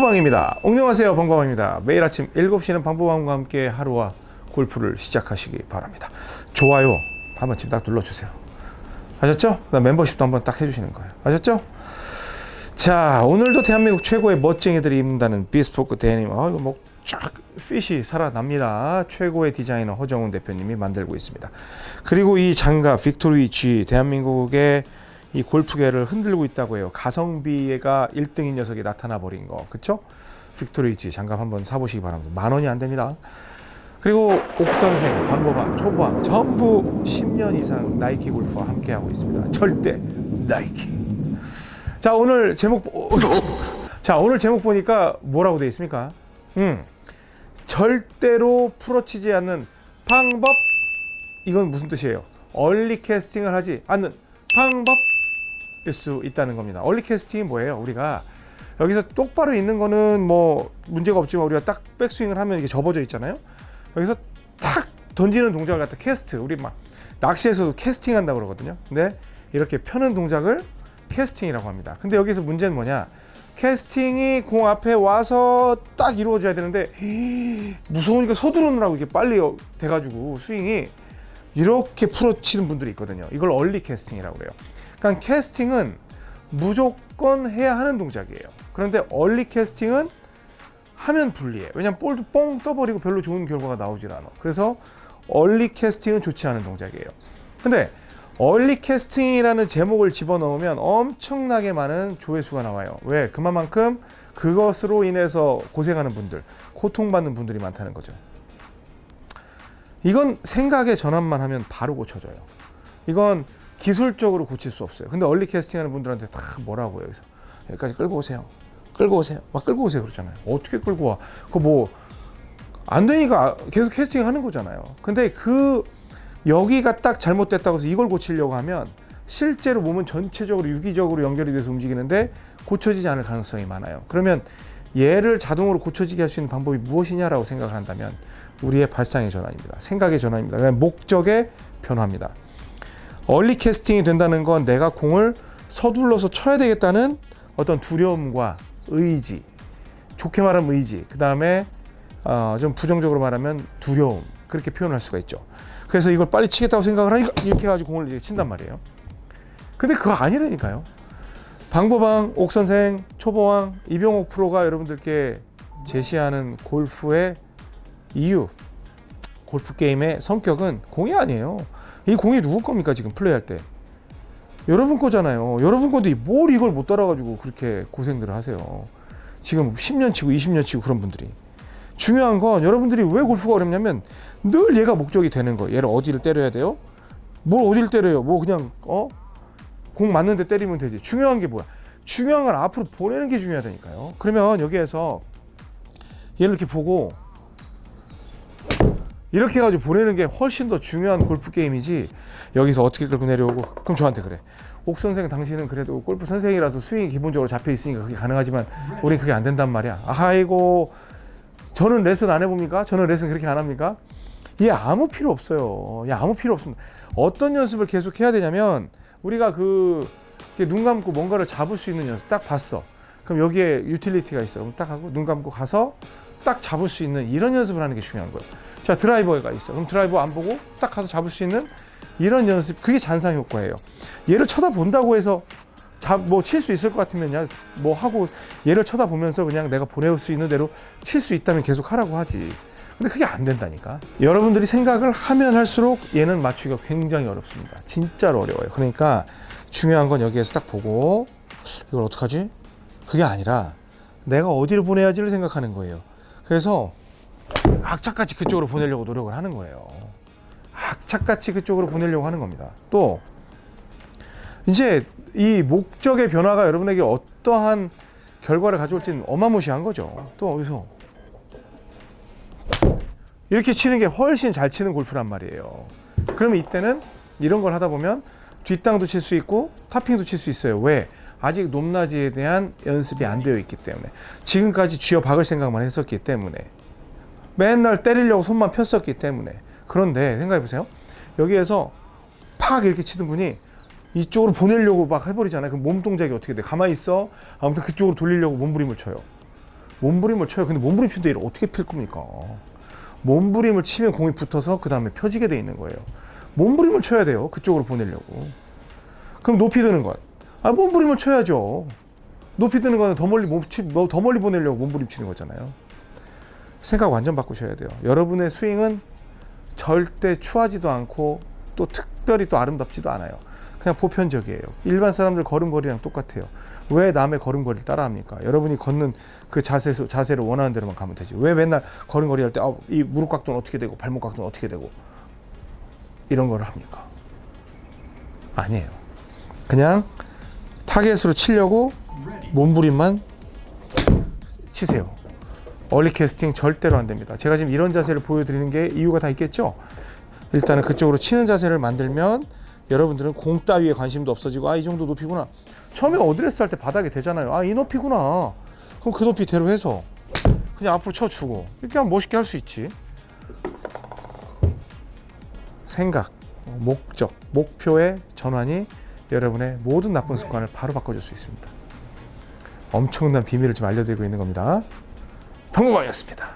방보방입니다. 안녕하세요 방보방입니다. 매일 아침 7시는 방보방과 함께 하루와 골프를 시작하시기 바랍니다. 좋아요 한 번쯤 딱 눌러주세요. 아셨죠? 그다음 멤버십도 한번 딱 해주시는 거예요. 아셨죠? 자 오늘도 대한민국 최고의 멋쟁이들이 입는다는 bespoke 데님 아 이거 뭐 쫙 fit이 살아납니다. 최고의 디자이너 허정훈 대표님이 만들고 있습니다. 그리고 이 장갑 빅토리 G 대한민국의 이 골프계를 흔들고 있다고 해요. 가성비가 1등인 녀석이 나타나 버린 거. 그쵸? 빅토리 G 장갑 한번 사보시기 바랍니다. 만 원이 안 됩니다. 그리고 옥선생, 방보방, 초보왕 전부 10년 이상 나이키 골프와 함께하고 있습니다. 절대 나이키. 자 오늘 제목 보- 자 오늘 제목 보니까 뭐라고 되어 있습니까? 음 절대로 풀어치지 않는 방법 이건 무슨 뜻이에요? 얼리 캐스팅을 하지 않는 방법일 수 있다는 겁니다. 얼리 캐스팅이 뭐예요? 우리가 여기서 똑바로 있는 거는 뭐 문제가 없지만 우리가 딱 백스윙을 하면 이게 접어져 있잖아요. 여기서 탁 던지는 동작을 갖다 캐스트 우리 막 낚시에서도 캐스팅 한다고 그러거든요. 근데 이렇게 펴는 동작을 캐스팅이라고 합니다. 근데 여기서 문제는 뭐냐? 캐스팅이 공 앞에 와서 딱 이루어져야 되는데 무서우니까 서두르느라고 이게 빨리 어- 돼가지고 스윙이 이렇게 풀어치는 분들이 있거든요. 이걸 얼리 캐스팅이라고 그래요. 그러니까 캐스팅은 무조건 해야 하는 동작이에요. 그런데 얼리 캐스팅은 하면 불리해. 왜냐면 볼도 뻥 떠버리고 별로 좋은 결과가 나오질 않아. 그래서 얼리 캐스팅은 좋지 않은 동작이에요. 근데 얼리 캐스팅이라는 제목을 집어넣으면 엄청나게 많은 조회수가 나와요. 왜? 그만큼 그것으로 인해서 고생하는 분들, 고통받는 분들이 많다는 거죠. 이건 생각의 전환만 하면 바로 고쳐져요. 이건 기술적으로 고칠 수 없어요. 근데 얼리 캐스팅하는 분들한테 다 뭐라고 여기서 여기까지 끌고 오세요. 끌고 오세요. 막 끌고 오세요 그러잖아요. 어떻게 끌고 와? 그거 뭐안 되니까 계속 캐스팅 하는 거잖아요. 근데 그 여기가 딱 잘못됐다고 해서 이걸 고치려고 하면 실제로 몸은 전체적으로 유기적으로 연결이 돼서 움직이는데 고쳐지지 않을 가능성이 많아요. 그러면 얘를 자동으로 고쳐지게 할 수 있는 방법이 무엇이냐라고 생각을 한다면 우리의 발상의 전환입니다. 생각의 전환입니다. 목적의 변화입니다. 얼리 캐스팅이 된다는 건 내가 공을 서둘러서 쳐야 되겠다는 어떤 두려움과 의지, 좋게 말하면 의지, 그 다음에 어, 좀 부정적으로 말하면 두려움 그렇게 표현할 수가 있죠. 그래서 이걸 빨리 치겠다고 생각을 하니까 이렇게 해가지고 공을 이렇게 친단 말이에요. 근데 그거 아니라니까요. 방보방, 옥선생, 초보왕, 이병옥 프로가 여러분들께 제시하는 골프의 이유, 골프 게임의 성격은 공이 아니에요. 이 공이 누구 겁니까 지금 플레이할 때? 여러분 거잖아요. 여러분 건데 뭘 이걸 못 따라가지고 그렇게 고생들을 하세요. 지금 10년 치고 20년 치고 그런 분들이. 중요한 건 여러분들이 왜 골프가 어렵냐면 늘 얘가 목적이 되는 거예요. 얘를 어디를 때려야 돼요? 뭘 어디를 때려요? 뭐 그냥 어? 공 맞는데 때리면 되지. 중요한 게 뭐야? 중요한 건 앞으로 보내는 게 중요하다니까요. 그러면 여기에서 얘를 이렇게 보고 이렇게 해가지고 보내는 게 훨씬 더 중요한 골프 게임이지. 여기서 어떻게 끌고 내려오고? 그럼 저한테 그래. 옥 선생 당신은 그래도 골프 선생이라서 스윙이 기본적으로 잡혀 있으니까 그게 가능하지만 우리 그게 안 된단 말이야. 아이고 저는 레슨 안 해봅니까? 저는 레슨 그렇게 안 합니까? 얘 아무 필요 없어요. 얘 아무 필요 없습니다. 어떤 연습을 계속 해야 되냐면 우리가 그 눈 감고 뭔가를 잡을 수 있는 연습 딱 봤어. 그럼 여기에 유틸리티가 있어. 그럼 딱 하고 눈 감고 가서 딱 잡을 수 있는 이런 연습을 하는 게 중요한 거예요 자 드라이버가 있어. 그럼 드라이버 안 보고 딱 가서 잡을 수 있는 이런 연습 그게 잔상 효과예요. 얘를 쳐다본다고 해서 뭐칠 수 있을 것 같으면 뭐 하고 얘를 쳐다보면서 그냥 내가 보낼 수 있는 대로 칠 수 있다면 계속 하라고 하지. 근데 그게 안 된다니까. 여러분들이 생각을 하면 할수록 얘는 맞추기가 굉장히 어렵습니다. 진짜로 어려워요. 그러니까 중요한 건 여기에서 딱 보고 이걸 어떡하지? 그게 아니라 내가 어디를 보내야지를 생각하는 거예요. 그래서 악착같이 그쪽으로 보내려고 노력을 하는 거예요. 악착같이 그쪽으로 보내려고 하는 겁니다. 또 이제 이 목적의 변화가 여러분에게 어떠한 결과를 가져올지는 어마무시한 거죠. 또 어디서 이렇게 치는 게 훨씬 잘 치는 골프란 말이에요. 그러면 이때는 이런 걸 하다 보면 뒷땅도 칠 수 있고 타핑도 칠 수 있어요. 왜? 아직 높낮이에 대한 연습이 안 되어 있기 때문에 지금까지 쥐어 박을 생각만 했었기 때문에 맨날 때리려고 손만 폈었기 때문에 그런데 생각해 보세요 여기에서 팍 이렇게 치는 분이 이쪽으로 보내려고 막 해버리잖아요 그럼 몸 동작이 어떻게 돼 가만히 있어 아무튼 그쪽으로 돌리려고 몸부림을 쳐요 몸부림을 쳐요. 근데 몸부림 치는데 이를 어떻게 필 겁니까? 몸부림을 치면 공이 붙어서 그 다음에 펴지게 돼 있는 거예요. 몸부림을 쳐야 돼요. 그쪽으로 보내려고. 그럼 높이 드는 것. 아, 몸부림을 쳐야죠. 높이 드는 거는 더 멀리 몸 치, 뭐더 멀리 보내려고 몸부림 치는 거잖아요. 생각 완전 바꾸셔야 돼요. 여러분의 스윙은 절대 추하지도 않고 또 특별히 또 아름답지도 않아요. 그냥 보편적이에요. 일반 사람들 걸음걸이랑 똑같아요. 왜 남의 걸음걸이를 따라합니까? 여러분이 걷는 그 자세, 자세를 원하는 대로만 가면 되지. 왜 맨날 걸음걸이 할 때, 아, 이 무릎 각도는 어떻게 되고, 발목 각도는 어떻게 되고, 이런 걸 합니까? 아니에요. 그냥 타겟으로 치려고 몸부림만 치세요. early casting 절대로 안 됩니다. 제가 지금 이런 자세를 보여드리는 게 이유가 다 있겠죠? 일단은 그쪽으로 치는 자세를 만들면 여러분들은 공 따위에 관심도 없어지고 아 이 정도 높이구나. 처음에 어드레스 할 때 바닥에 되잖아요. 아 이 높이구나. 그럼 그 높이대로 해서 그냥 앞으로 쳐주고 이렇게 하면 멋있게 할 수 있지. 생각, 목적, 목표의 전환이 여러분의 모든 나쁜 습관을 바로 바꿔줄 수 있습니다. 엄청난 비밀을 지금 알려드리고 있는 겁니다. 평범하였습니다.